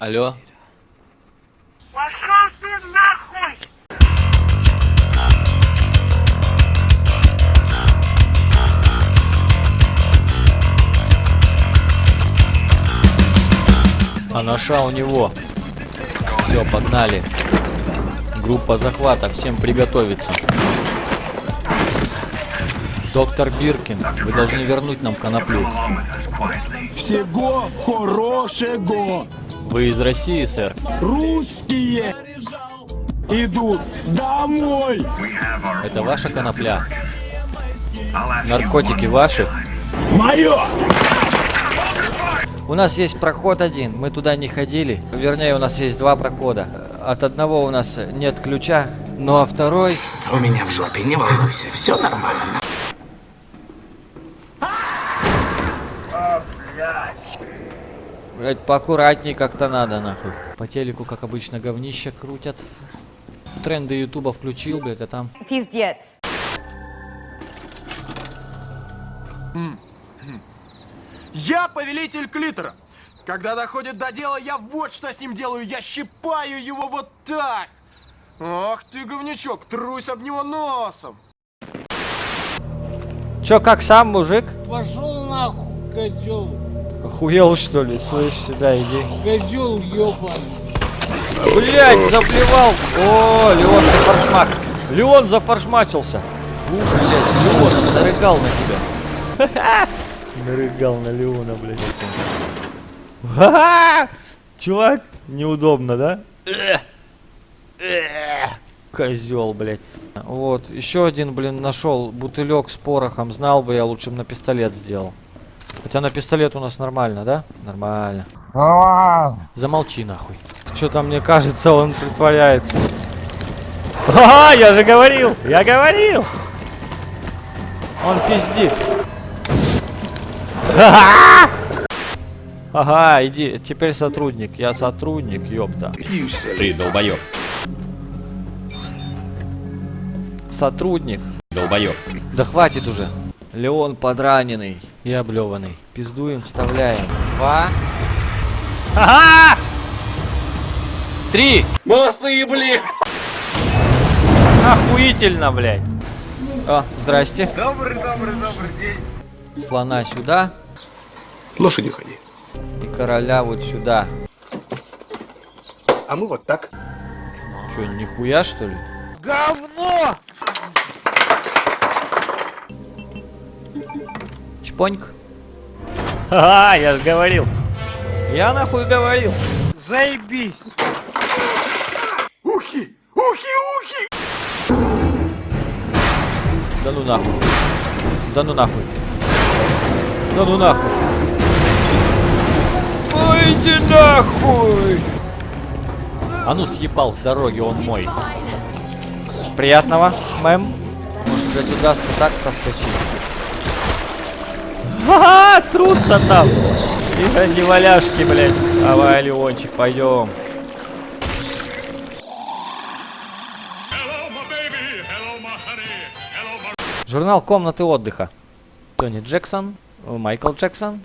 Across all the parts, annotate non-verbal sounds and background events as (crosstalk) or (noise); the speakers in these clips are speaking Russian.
Алло? Пошел ты нахуй! А наша у него. Все, погнали. Группа захвата, всем приготовиться. Доктор Биркин, вы должны вернуть нам коноплю. Всего хорошего! Вы из России, сэр? Русские идут домой! Это ваша конопля? Наркотики ваши? Мое! У нас есть проход один, мы туда не ходили. Вернее, у нас есть два прохода. От одного у нас нет ключа, ну а второй... У меня в жопе, не волнуйся, все нормально. Блять, поаккуратней как-то надо, нахуй. По телеку, как обычно, говнище крутят. Тренды Ютуба включил, блять, а там... Пиздец. Я повелитель клитора! Когда доходит до дела, я вот что с ним делаю, я щипаю его вот так! Ах ты, говнячок, трусь об него носом! Чё, как сам, мужик? Пошел нахуй, козел. Охуел, что ли? Слышь, сюда иди. Козел ебаный. Блять, заплевал. О, Леон зафаршмак. Леон зафаршмачился. Фу, блядь, Леон нарыгал на тебя. (laughs) Нарыгал на Леона, блядь. Ха-ха! (laughs) Чувак, неудобно, да? (laughs) Козел, блядь. Вот, еще один, блин, нашел бутылек с порохом. Знал бы я, лучше бы на пистолет сделал. Хотя на пистолет у нас нормально, да? Нормально. Замолчи нахуй. Что-то мне кажется, он притворяется. Ага, (laughs) я же говорил! Я говорил! Он пиздит. Ага! (laughs) Ага, иди, теперь сотрудник. Я сотрудник, ёпта. Ты долбоёб. Сотрудник. Долбоёб. Да хватит уже. Леон подраненный и облеванный. Пиздуем, вставляем. Два. Ага! Три! Маслые, блин! Охуительно, блядь. О, здрасте. Добрый, добрый, добрый день. Слона сюда Лошадью ходи. и короля вот сюда. А мы вот так. Че, нихуя что ли? Говно! Чпоньк. Ха, я же говорил. Я нахуй говорил. Заебись! Ухи! Ухи! Ухи! Да ну нахуй. Да ну нахуй. Да ну нахуй. Ой, иди нахуй. А ну съебал с дороги, он мой. Приятного, мэм. Может, блядь, удастся так проскочить. Ха-ха, трутся там. Тихо, не валяшки, блядь. Давай, Леончик, пойдем. Журнал комнаты отдыха. Тони Джексон, Майкл Джексон.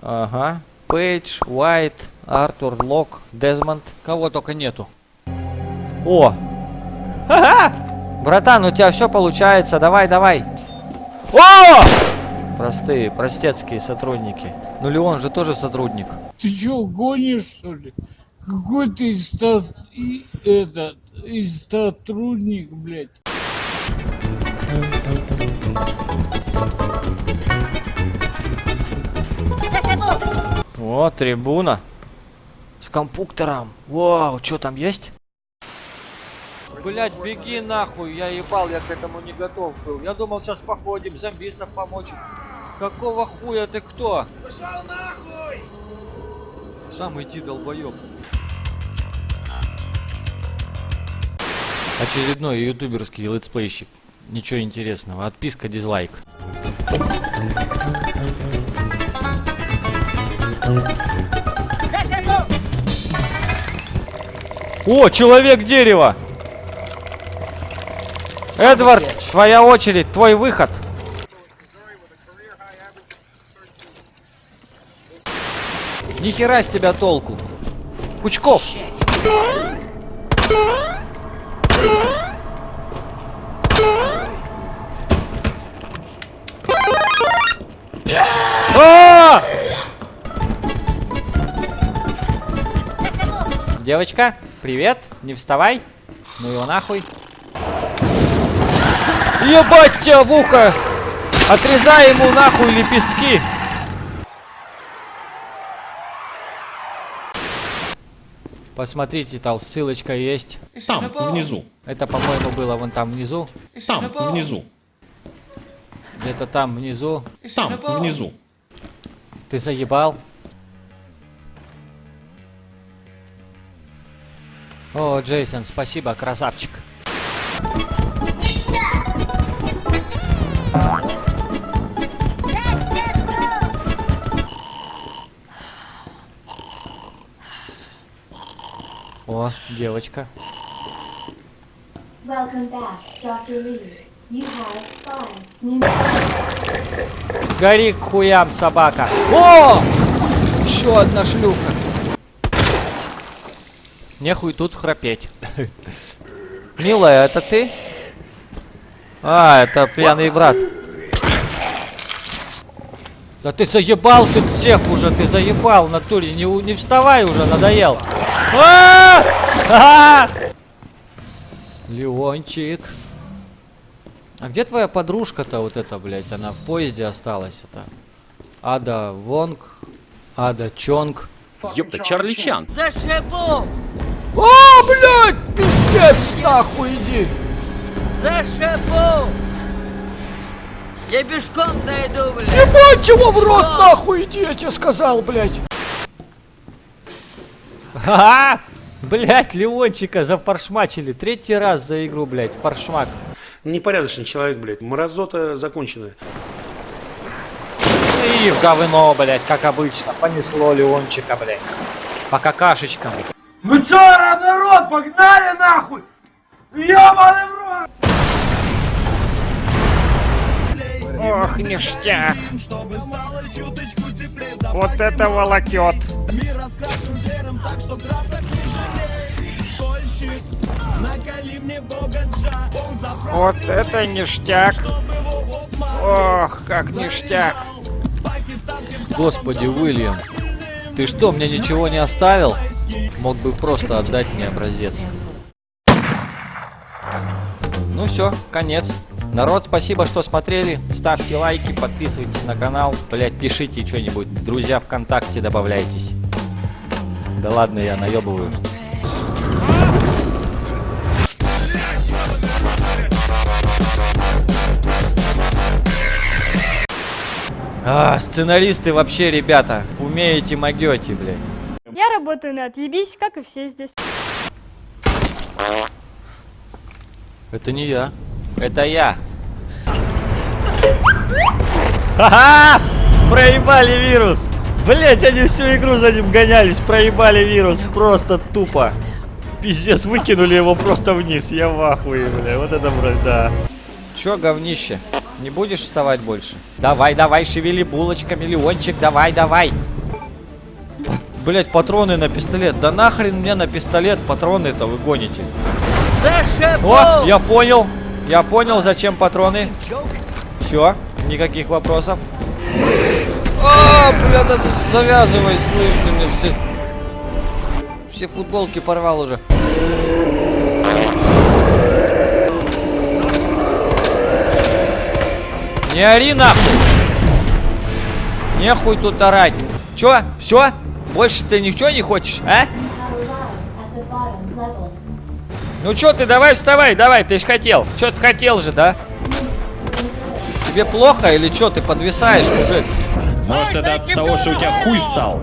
Ага. Пейдж, Уайт, Артур, Лок, Дезмонд. Кого только нету. О! Ха-ха! Братан, у тебя все получается. Давай, давай. О! Простые, простецкие сотрудники. Ну, Леон же тоже сотрудник. Ты чё, гонишь, что ли? Какой ты ста... и этот... и сотрудник, блядь. О, трибуна. С компуктором. Вау, что там есть? Блять, беги нахуй, я ебал, я к этому не готов был. Я думал, сейчас походим, зомбистов помочь. Какого хуя ты кто? Пошел нахуй! Сам иди, долбоеб. Очередной ютуберский летсплейщик. Ничего интересного. Отписка, дизлайк. О, человек дерева! Эдвард, твоя очередь, твой выход. Ни хера с тебя толку. Пучков. А! Девочка, привет, не вставай. Ну его нахуй. Ебать тебя в ухо! Отрезай ему нахуй лепестки! Посмотрите, там ссылочка есть. Там, внизу. Это, по-моему, было вон там внизу. Там, внизу. Где-то там внизу. Там, внизу. Ты заебал? О, Джейсон, спасибо, красавчик. Five new Сгори к хуям, собака. О! Еще одна шлюха. Нехуй тут храпеть. (laughs) Милая, это ты? А, это пьяный брат. Да ты заебал ты всех уже, ты заебал натуре. Не, не вставай уже, надоел. А! А! Леончик. А где твоя подружка-то вот эта, блядь? Она в поезде осталась это. Ада Вонг. Ада Чонг. Ёпта, Чарли Чан. Зашибу! О, блядь, пиздец, нахуй иди. Зашибу! Я пешком дойду, блядь. Ебать его в рот, нахуй иди, я тебе сказал, блядь. Ха! Блядь, Леончика зафаршмачили. Третий раз за игру, блядь, фаршмак. Непорядочный человек, блядь. Мразота законченная. И в говно, блядь, как обычно. Понесло Леончика, блядь. По какашечкам. Ну чё, народ, погнали нахуй! Ёбаный в рот! Ох, ништяк. Вот это волокет. Вот это ништяк. Ох, как ништяк. Господи, Уильям, ты что, мне ничего не оставил? Мог бы просто отдать мне образец. Ну все, конец. Народ, спасибо, что смотрели. Ставьте лайки, подписывайтесь на канал. Блять, пишите что-нибудь. Друзья ВКонтакте добавляйтесь. Да ладно, я наебываю. А, сценаристы вообще, ребята, умеете, могете, блядь. Я работаю на отъебись, как и все здесь. Это не я. Это я. Ха-ха! Проебали вирус! Блять, они всю игру за ним гонялись, проебали вирус, просто тупо. Пиздец, выкинули его просто вниз, я в ахуе, бля, вот это, бля, да. Чё, говнище, не будешь вставать больше? Давай, давай, шевели булочками, Леончик, давай, давай. Блять, патроны на пистолет, да нахрен мне на пистолет патроны-то вы гоните? Зашибу! О, я понял. Я понял, зачем патроны. Все, никаких вопросов. А, бля, да завязывай, слышь, ты мне все... Все футболки порвал уже. Не ори нахуй! Нехуй тут орать. Чё? Все? Больше ты ничего не хочешь, а? Ну чё ты, давай вставай, давай, ты ж хотел. Чё ты хотел же, да? Тебе плохо или чё, ты подвисаешь, мужик? Может, это от того, что у тебя хуй встал?